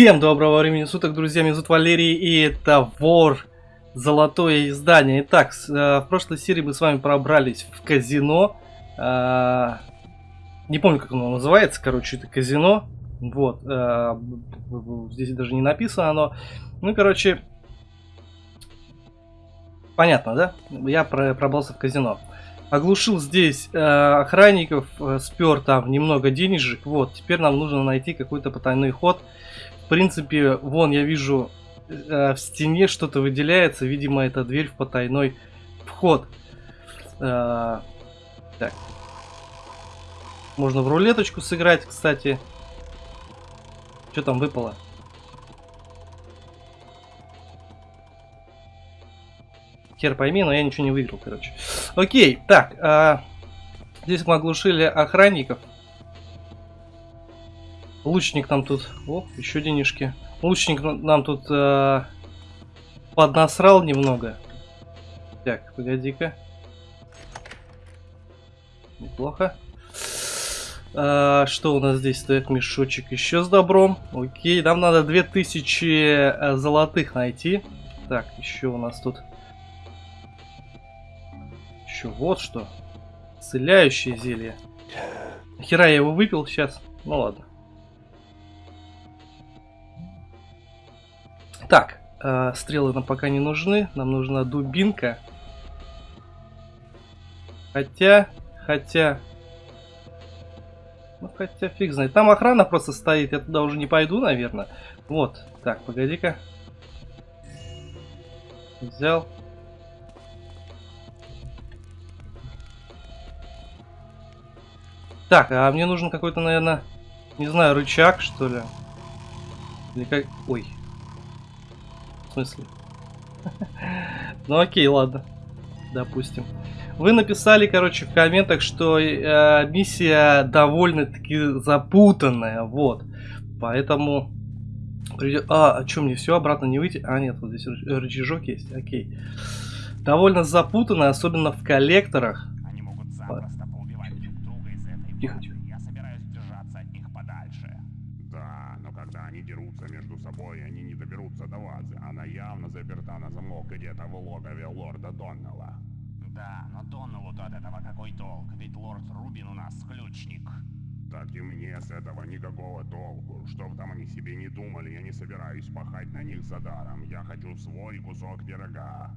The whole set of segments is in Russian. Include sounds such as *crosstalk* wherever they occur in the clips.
Всем доброго времени суток, друзья, меня зовут Валерий, и это Вор Золотое издание. Итак, э, в прошлой серии мы с вами пробрались в казино. Э, не помню, как оно называется, короче, это казино. Вот, э, здесь даже не написано оно. Ну, короче, понятно, да? Я пробрался в казино. Оглушил здесь охранников, спер там немного денежек. Вот, теперь нам нужно найти какой-то потайной ход принципе, вон я вижу э, в стене что-то выделяется. Видимо, это дверь в потайной вход. Э, так. Можно в рулеточку сыграть, кстати. Что там выпало? Хер пойми, но я ничего не выиграл, короче. Окей, так. Э, здесь мы оглушили охранников. Лучник нам тут... О, еще денежки. Лучник нам тут э, поднасрал немного. Так, погоди-ка. Неплохо. А, что у нас здесь стоит? Мешочек еще с добром. Окей, нам надо 2000 э, золотых найти. Так, еще у нас тут... Еще вот что. Исцеляющее зелье. Хера я его выпил сейчас. Ну ладно. Так, э, стрелы нам пока не нужны. Нам нужна дубинка. Хотя, хотя... Ну, хотя фиг знает. Там охрана просто стоит. Я туда уже не пойду, наверное. Вот. Так, погоди-ка. Взял. Так, а мне нужен какой-то, наверное, не знаю, рычаг, что ли. Или как... Ой, в смысле? *laughs* Ну окей, ладно. Допустим. Вы написали, короче, в комментах, что э, миссия довольно-таки запутанная, вот. Поэтому придет... А, а что, мне все обратно не выйти? А, нет, вот здесь рычажок есть, окей. Довольно запутанная, особенно в коллекторах. Они могут запросто поубивать друг друга из этой Тихо, тихо. Заперта на замок где-то в логове лорда Доннелла. Да, но Доннеллу-то от этого какой толк? Ведь лорд Рубин у нас ключник. Так и мне с этого никакого толку. Что бы там они себе не думали, я не собираюсь пахать на них за даром. Я хочу свой кусок пирога.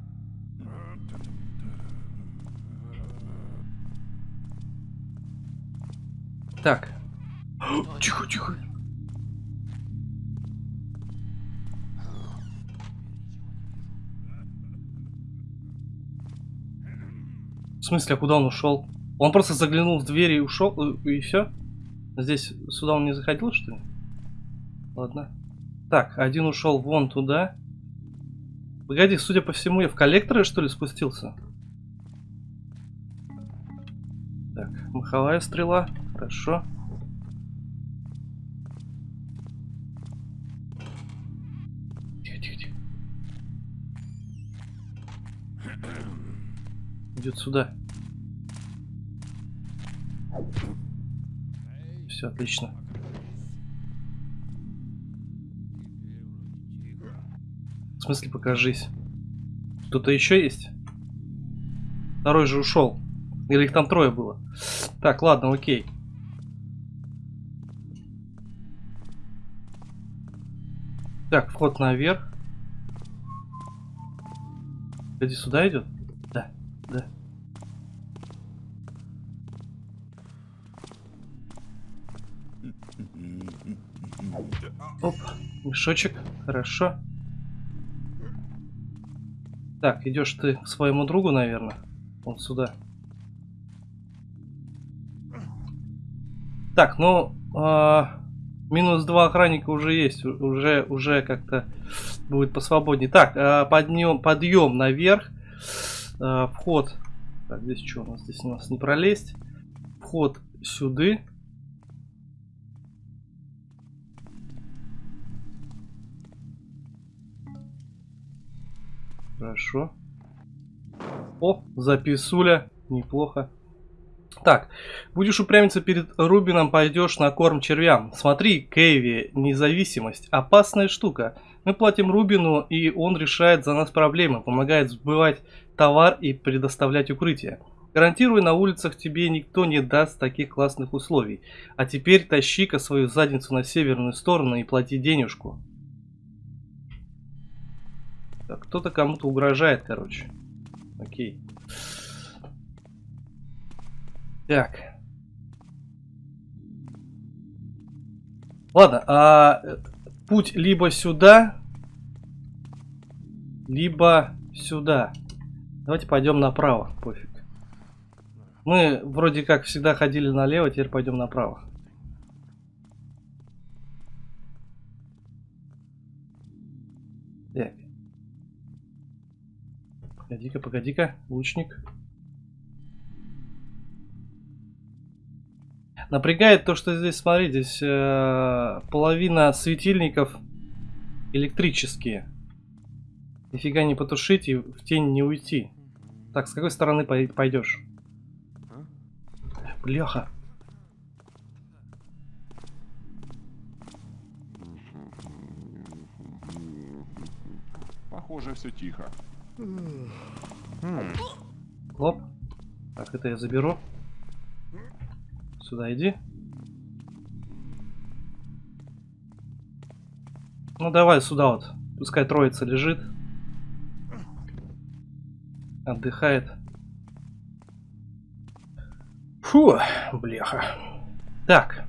Так. Тихо, тихо. В смысле, а куда он ушел? Он просто заглянул в дверь и ушел, э, и все? Здесь сюда он не заходил, что ли? Ладно. Так, один ушел вон туда. Погоди, судя по всему, я в коллекторы, что ли, спустился? Так, маховая стрела. Хорошо. Идет сюда. Все отлично. В смысле покажись? Кто-то еще есть? Второй же ушел. Или их там трое было? Так, ладно, окей. Так, вход наверх. Иди сюда идет? Мешочек, хорошо. Так, идешь ты к своему другу, наверное. Вот сюда. Так, ну, э, минус два охранника уже есть, уже, уже как-то будет посвободнее. Так, э, подъем, подъем наверх. Э, вход. Так, здесь что у нас? Здесь у нас не пролезть. Вход сюда. Хорошо. О, записуля. Неплохо. Так, будешь упрямиться перед Рубином, пойдешь на корм червям. Смотри, Кэви, независимость. Опасная штука. Мы платим Рубину, и он решает за нас проблемы, помогает сбывать товар и предоставлять укрытие. Гарантирую, на улицах тебе никто не даст таких классных условий. А теперь тащи-ка свою задницу на северную сторону и плати денежку. Так, кто-то кому-то угрожает, короче. Окей. Так. Ладно, а путь либо сюда, либо сюда. Давайте пойдем направо, пофиг. Мы вроде как всегда ходили налево, теперь пойдем направо. Погоди-ка, погоди-ка, лучник. Напрягает то, что здесь, смотри, здесь э, половина светильников электрические. Нифига не потушить и в тень не уйти. Так, с какой стороны пойдешь? Бляха. Похоже, все тихо. Оп. Так, это я заберу. Сюда иди. Ну давай сюда вот. Пускай троица лежит. Отдыхает. Фу, бляха. Так.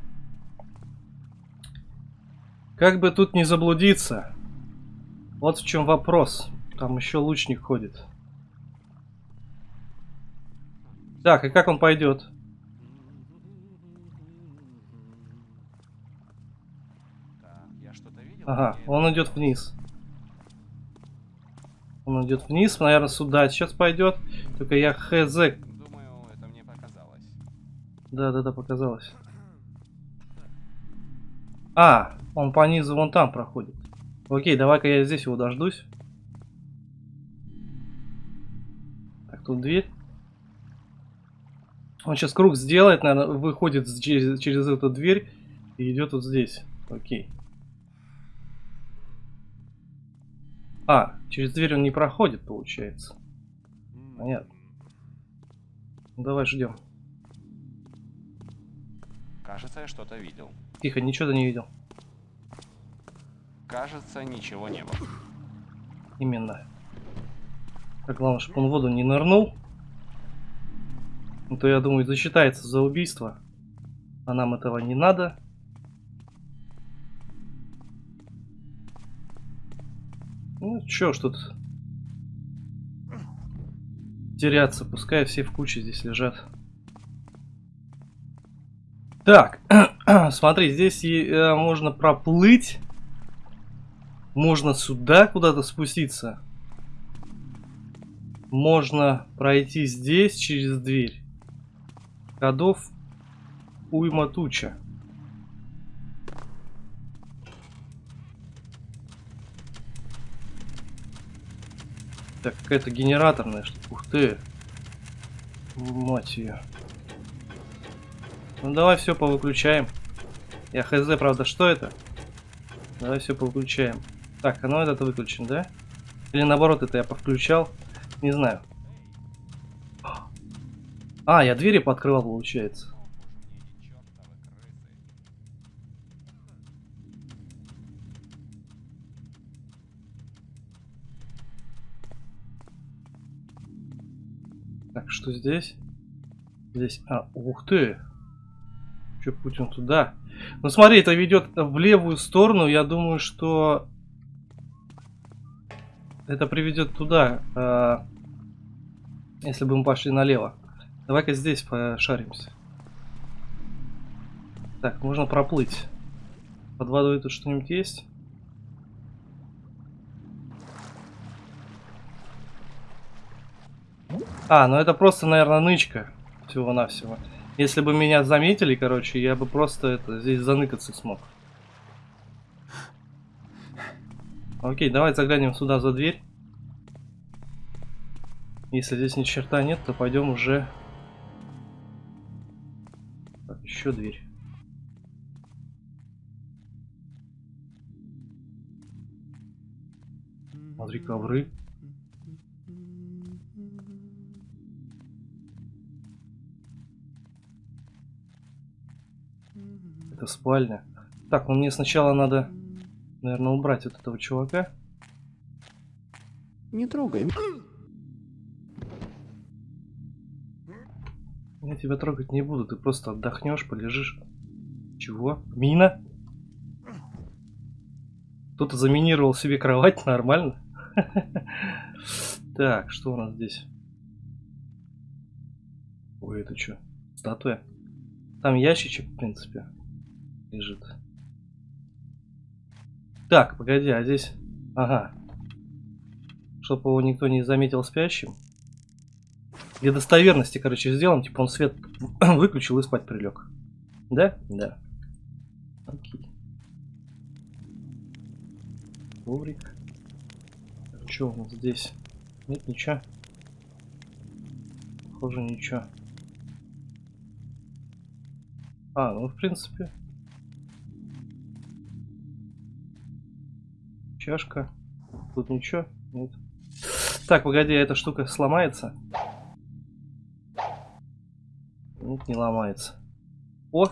Как бы тут не заблудиться. Вот в чем вопрос. Там еще лучник ходит. Так, и как он пойдет? Ага, он идет вниз. Он идет вниз, наверное, сюда сейчас пойдет. Только я хз. Думаю, это мне показалось. Да, да, да, показалось. А, он по низу вон там проходит. Окей, давай-ка я здесь его дождусь. Тут дверь. Он сейчас круг сделает, наверное, выходит через, через эту дверь и идет вот здесь. Окей. А, через дверь он не проходит, получается. Понятно. Ну, давай ждем. Кажется, я что-то видел. Тихо, ничего ты не видел. Кажется, ничего не было. Именно. Так, главное, чтобы он в воду не нырнул. Ну, то, я думаю, засчитается за убийство. А нам этого не надо. Ну, чё ж тут теряться, пускай все в куче здесь лежат. Так, *clears throat* смотри, здесь э, можно проплыть. Можно сюда куда-то спуститься. Можно пройти здесь через дверь. Ходов уйма туча. Так, какая-то генераторная штука. Ух ты. Мать ее. Ну давай все повыключаем. Я хз, правда, что это? Давай все повыключаем. Так, а ну этот выключен, да? Или наоборот, это я повключал? Не знаю. А, я двери пооткрывал, получается. Так, что здесь? Здесь... А, ух ты! Че, путь он туда? Ну смотри, это ведет в левую сторону. Я думаю, что... Это приведет туда. Э, если бы мы пошли налево. Давай-ка здесь пошаримся. Так, можно проплыть. Под водой тут что-нибудь есть? А, ну это просто, наверное, нычка. Всего-навсего. Если бы меня заметили, короче, я бы просто это здесь заныкаться смог. Окей, давай заглянем сюда за дверь. Если здесь ни черта нет, то пойдем уже еще дверь. Смотри, ковры. Это спальня. Так, ну мне сначала надо, наверное, убрать вот этого чувака. Не трогай. Я тебя трогать не буду, ты просто отдохнешь, полежишь. Чего? Мина? Кто-то заминировал себе кровать, *laughs* нормально. *laughs* Так, что у нас здесь? Ой, это что? Статуя? Там ящичек, в принципе, лежит. Так, погоди, а здесь... Ага. Чтобы его никто не заметил спящим. Для достоверности, короче, сделан. Типа он свет *clears throat* выключил и спать прилег. Да? Да. Окей. Коврик. Что у нас здесь? Нет ничего. Похоже, ничего. А, ну в принципе. Чашка. Тут ничего? Нет. Так, погоди, эта штука сломается? Нет, не ломается. О!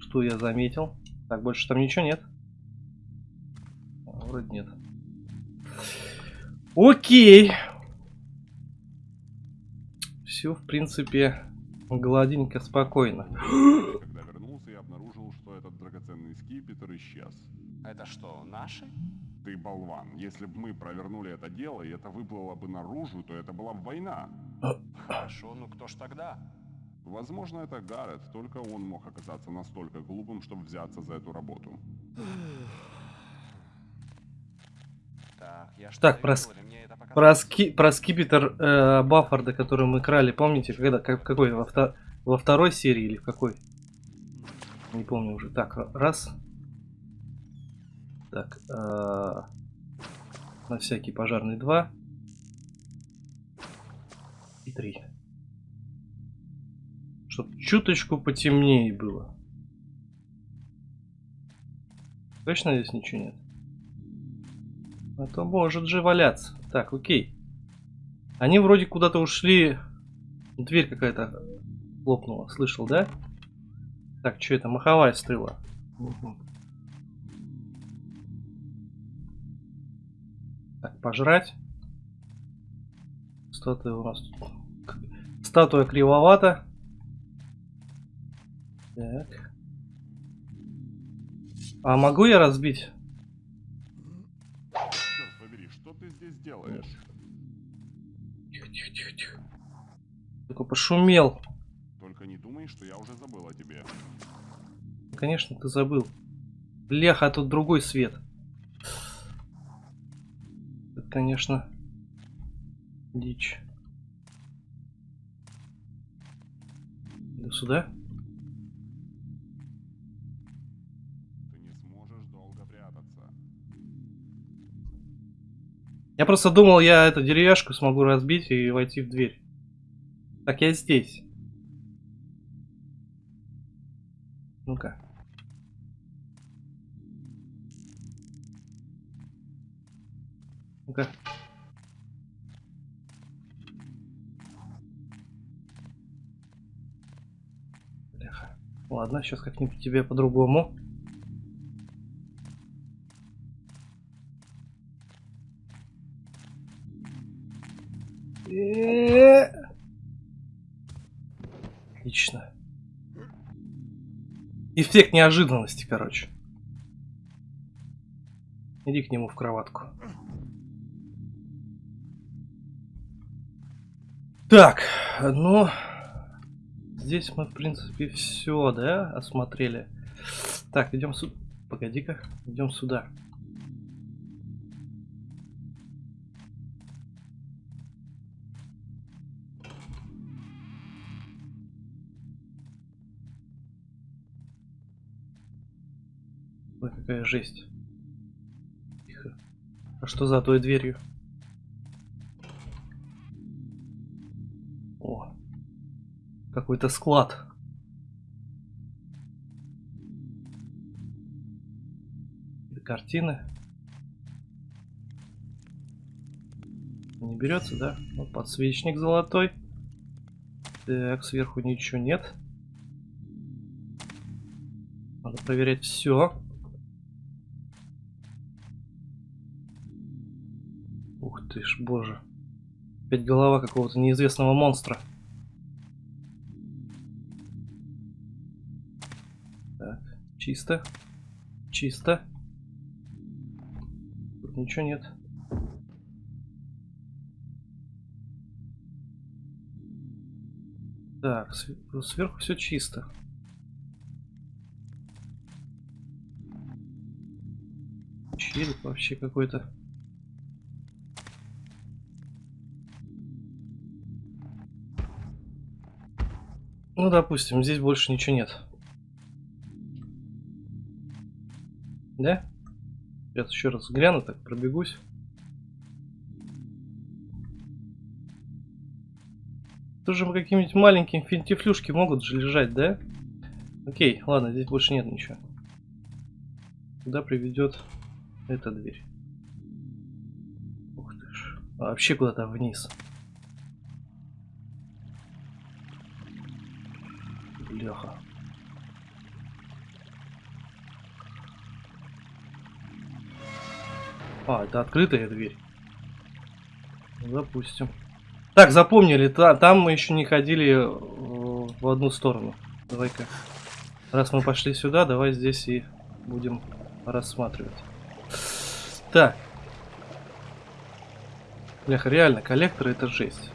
Что я заметил? Так, больше там ничего нет? А, вроде нет. Окей. Все, в принципе, гладенько, спокойно. Когда вернулся, я обнаружил, что этот драгоценный скипетр исчез. Это что, наши? Ты болван. Если бы мы провернули это дело, и это выплыло бы наружу, то это была бы война. Хорошо, ну кто ж тогда? Возможно, это Гаррет, только он мог оказаться настолько глупым, чтобы взяться за эту работу. Так, Так, про? Про, ски, про скипетр э, Баффарда, который мы крали, помните, когда, как, в какой, во, вто- во второй серии или в какой? Не помню уже. Так, раз. Так, э, на всякий пожарный два. И три. Чтоб чуточку потемнее было. Точно здесь ничего нет? А то может же валяться. Так, окей. Они вроде куда-то ушли. Дверь какая-то лопнула. Слышал, да? Так, что это? Маховая стрела. Мгм. Пожрать. Статуя у нас Статуя кривовата. Так. А могу я разбить? Черт побери, что ты здесь делаешь? Тихо, тихо, тихо, тихо. Только пошумел. Только не думай, что я уже забыл о тебе. Конечно, ты забыл. Бляха, а тут другой свет. Конечно, дичь. Иду сюда. Ты не сможешь долго прятаться. Я просто думал, я эту деревяшку смогу разбить и войти в дверь. Так, я здесь. Ну-ка. Ну-ка. Ладно, сейчас как-нибудь тебе по-другому. Отлично. Эффект неожиданности, короче. Иди к нему в кроватку. Так, ну... Здесь мы, в принципе, все, да, осмотрели. Так, идем сюда. Погоди-ка, идем сюда. Ой, какая жесть. Тихо. А что за той дверью? Какой-то склад. Картины. Не берется, да? Вот подсвечник золотой. Так, сверху ничего нет. Надо проверять все. Ух ты ж, боже. Опять голова какого-то неизвестного монстра. Чисто. Чисто. Тут ничего нет. Так, сверху все чисто. Череп вообще какой-то. Ну, допустим, здесь больше ничего нет. Да? Сейчас еще раз гляну, так пробегусь. Тоже какие-нибудь маленькие финтифлюшки могут же лежать, да? Окей, ладно, здесь больше нет ничего. Куда приведет эта дверь? Ух ты ж. А вообще куда-то вниз. Бляха. А, это открытая дверь. Допустим. Так, запомнили, та, там мы еще не ходили э, в одну сторону. Давай-ка. Раз мы пошли сюда, давай здесь и будем рассматривать. Так. Бляха, реально, коллекторы это жесть.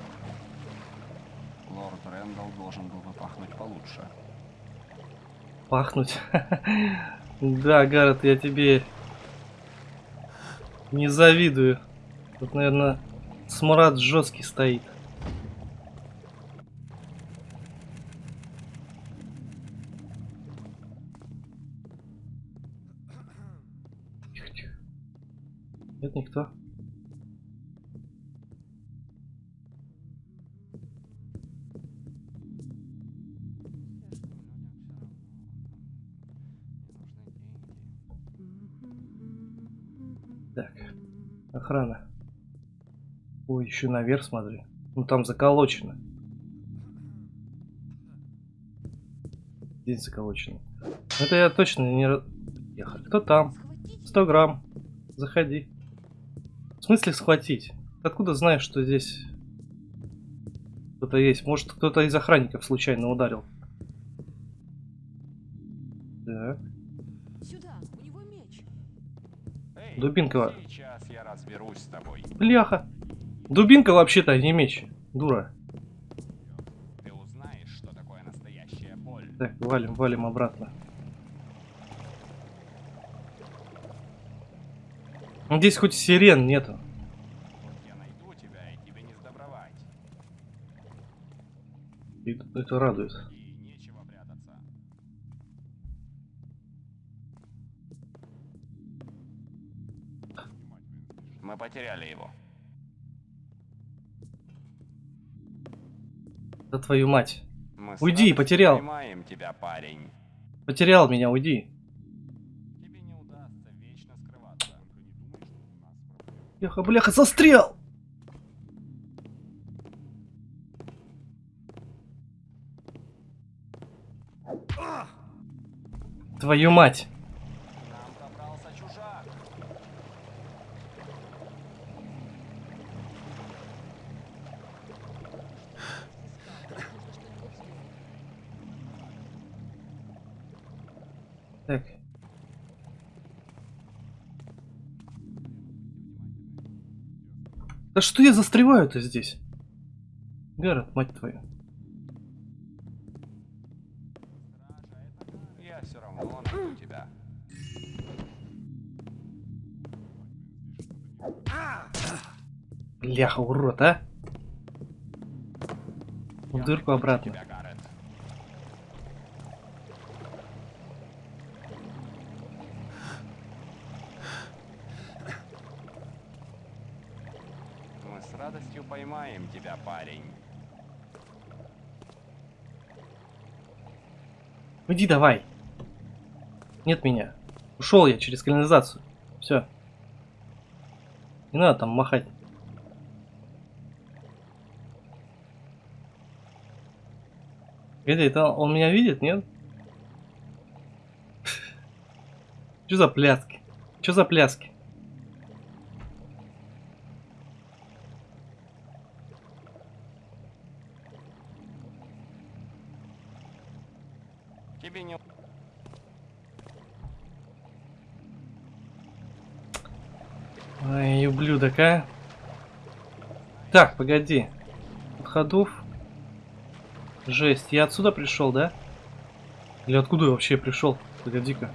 Лорд Рэндалл должен был бы пахнуть получше. Пахнуть? *laughs* да, Гаррет, я тебе не завидую. Тут, наверное, Смрад жесткий стоит. Охрана. Ой, еще наверх смотри. Ну там заколочено. Здесь заколочено. Это я точно не... Ехали. Кто там? 100 грамм. Заходи. В смысле схватить? Откуда знаешь, что здесь кто-то есть? Может, кто-то из охранников случайно ударил? Так. Сюда, разберусь с тобой. Бляха. Дубинка вообще-то, не меч. Дура. Ты узнаешь, что такое настоящая боль. Так, валим, валим обратно. Ну, Здесь хоть сирен нету. Вот тебя, это радует. Мы потеряли его. Да твою мать. Мы Уйди, потерял. Тебя, парень. Потерял меня, уйди. Тебе не удастся вечно скрываться. Бляха, бляха, застрял! Твою мать. Да что я застреваю-то здесь? Гаррет, мать твою. Я все равно найду тебя. Бляха, урод, а? В дырку обратно. Иди давай. Нет меня. Ушел я через канализацию. Все. Не надо там махать. Погоди, это он меня видит, нет? Что за пляски? Что за пляски? Тебе не... Ай, ублюдок, а. Так, погоди. Ходов. Жесть, я отсюда пришел, да? Или откуда я вообще пришел? Погоди-ка.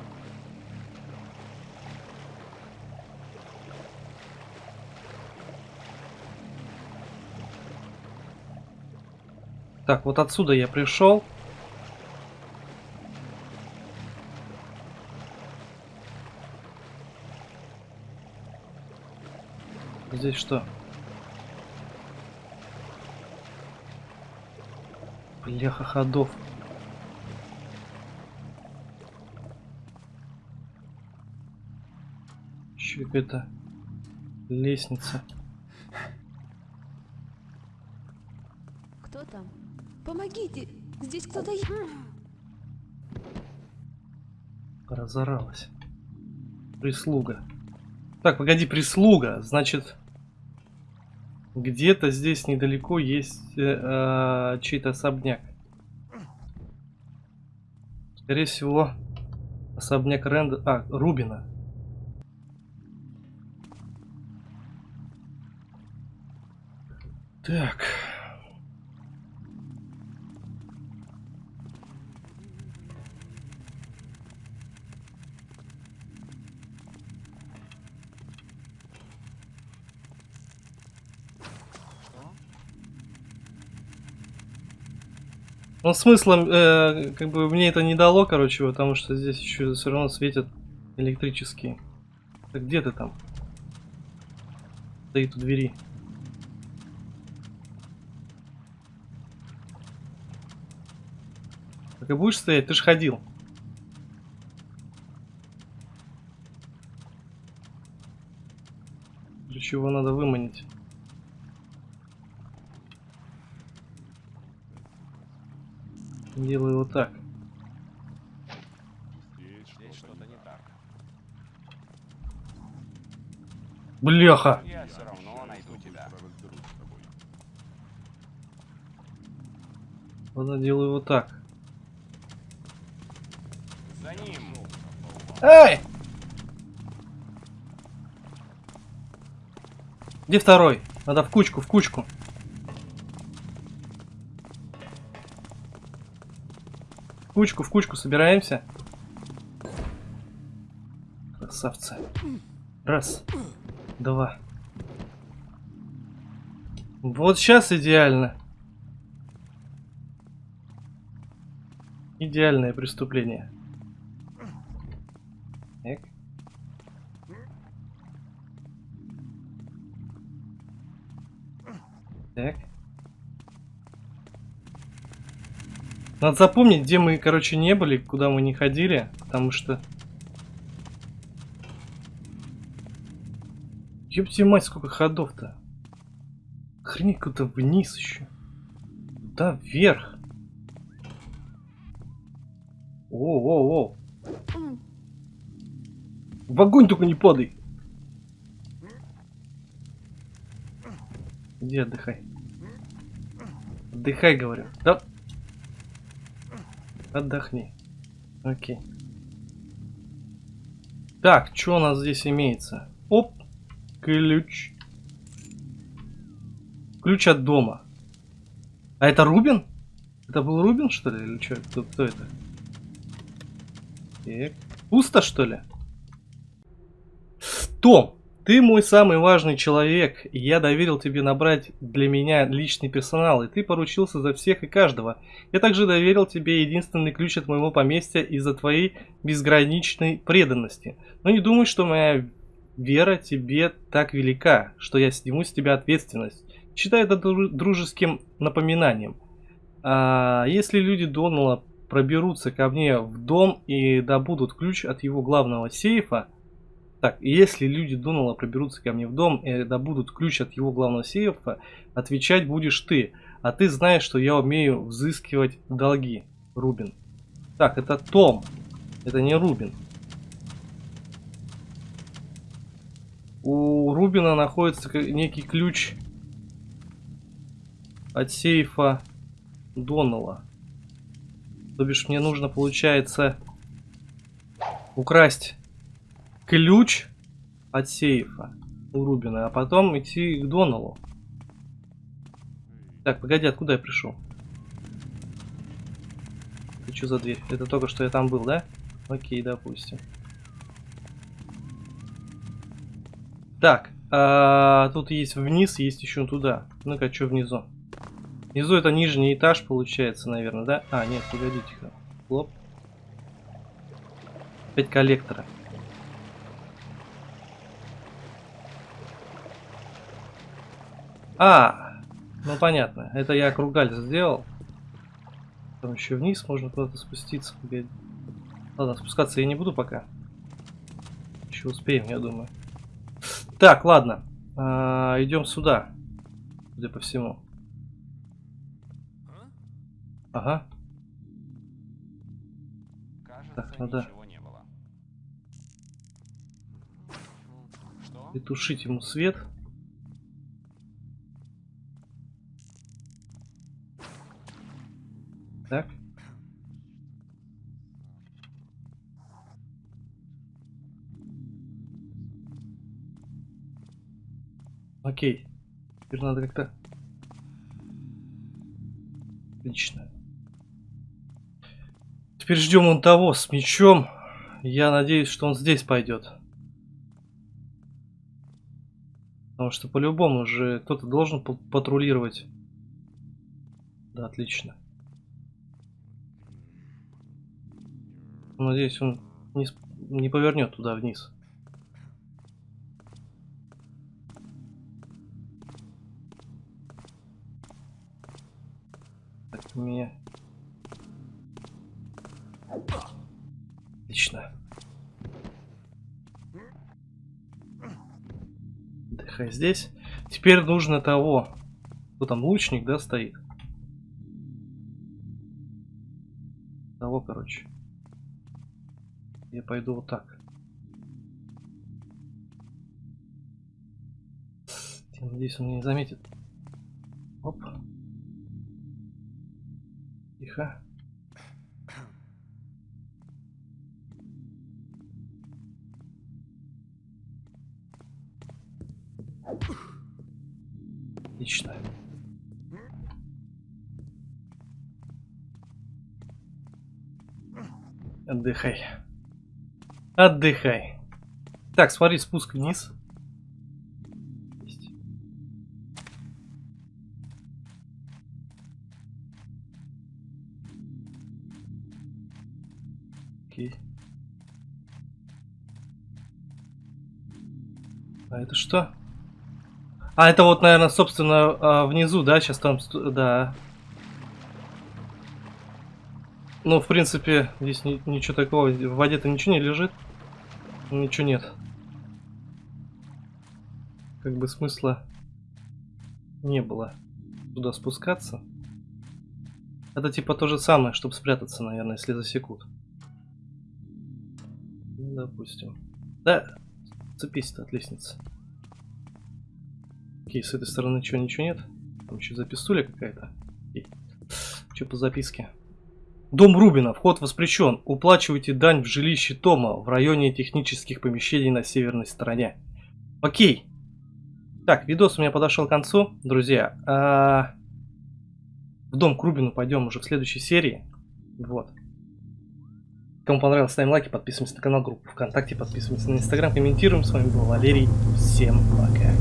Так, вот отсюда я пришел. Здесь что? Бляха ходов. Еще какая-то лестница. Кто там? Помогите! Здесь кто-то есть. Разоралась. Прислуга. Так, погоди, прислуга. Значит, где-то здесь недалеко есть э, э, чей-то особняк. Скорее всего, особняк Рэнда... А, Рубина. Так. Ну, смысла, э, как бы, мне это не дало, короче, потому что здесь еще все равно светят электрические. Так где ты там? Стоит у двери. Так и будешь стоять? Ты ж ходил. Для чего надо выманить? Делаю вот так. Здесь не так. Бляха! Я все равно найду тебя. делаю вот так. За ним. Эй! Где второй? Надо в кучку, в кучку. Кучку, в кучку собираемся. Красавцы. Раз. Два. Вот сейчас идеально. Идеальное преступление. Так. Так. Надо запомнить, где мы, короче, не были, куда мы не ходили, потому что... Ёпти мать, сколько ходов-то. Хрень куда вниз еще. Да, вверх. О-о-о. В огонь только не падай. Иди отдыхай. Отдыхай, говорю. Да. Отдохни. Окей. Так, что у нас здесь имеется? Оп. Ключ. Ключ от дома. А это Рубин? Это был Рубин, что ли? Или что? Кто, кто это? Так. Пусто, что ли? Том, ты мой самый важный человек, и я доверил тебе набрать для меня личный персонал, и ты поручился за всех и каждого. Я также доверил тебе единственный ключ от моего поместья из-за твоей безграничной преданности. Но не думай, что моя вера тебе так велика, что я сниму с тебя ответственность. Считай это дру- дружеским напоминанием. А если люди Донала проберутся ко мне в дом и добудут ключ от его главного сейфа, так, если люди Донала проберутся ко мне в дом и добудут ключ от его главного сейфа, отвечать будешь ты. А ты знаешь, что я умею взыскивать долги, Рубин. Так, это Том. Это не Рубин. У Рубина находится некий ключ от сейфа Донала. То бишь мне нужно, получается, украсть ключ от сейфа у Рубина, а потом идти к Доналу. Так, погоди, откуда я пришел? Это что за дверь? Это только что я там был, да? Окей, допустим. Так, а, тут есть вниз, есть еще туда. Ну-ка, что внизу? Внизу это нижний этаж получается, наверное, да? А, нет, погодите-ка. Хлоп. Опять коллектора. А, ну понятно. Это я кругаль сделал. Там еще вниз можно куда-то спуститься. Ладно, спускаться я не буду пока. Еще успеем, я думаю. Так, ладно. А, идем сюда. Судя по всему. Ага. Кажется, Так, ничего не было. Что? И тушить ему свет. Окей. Теперь надо как-то... Отлично. Теперь ждем он того с мечом. Я надеюсь, что он здесь пойдет. Потому что по-любому уже кто-то должен патрулировать. Да, отлично. Надеюсь, он не, не повернет туда вниз. Так, меня... Отлично. Отдыхай здесь. Теперь нужно того. Кто там лучник, да, стоит? Того, короче. Я пойду вот так. Надеюсь, он меня не заметит. Оп. Тихо. Отлично. Отдыхай. Отдыхай. Так, смотри, спуск вниз. Что? А, это вот, наверное, собственно, а, внизу, да? Сейчас там... Да. Ну, в принципе, здесь ни, ничего такого. В воде-то ничего не лежит. Ничего нет. Как бы смысла не было туда спускаться. Это типа то же самое, чтобы спрятаться, наверное, если засекут. Ну, допустим. Да, цепись-то от лестницы. Окей, с этой стороны что, ничего нет? Там еще записуля какая-то. Что по записке? Дом Рубина. Вход воспрещен. Уплачивайте дань в жилище Тома в районе технических помещений на северной стороне. Окей. Так, видос у меня подошел к концу, друзья. А... В дом к Рубину пойдем уже в следующей серии. Вот. Кому понравилось, ставим лайки, подписываемся на канал, группу ВКонтакте, подписываемся на Инстаграм, комментируем. С вами был Валерий. Всем пока.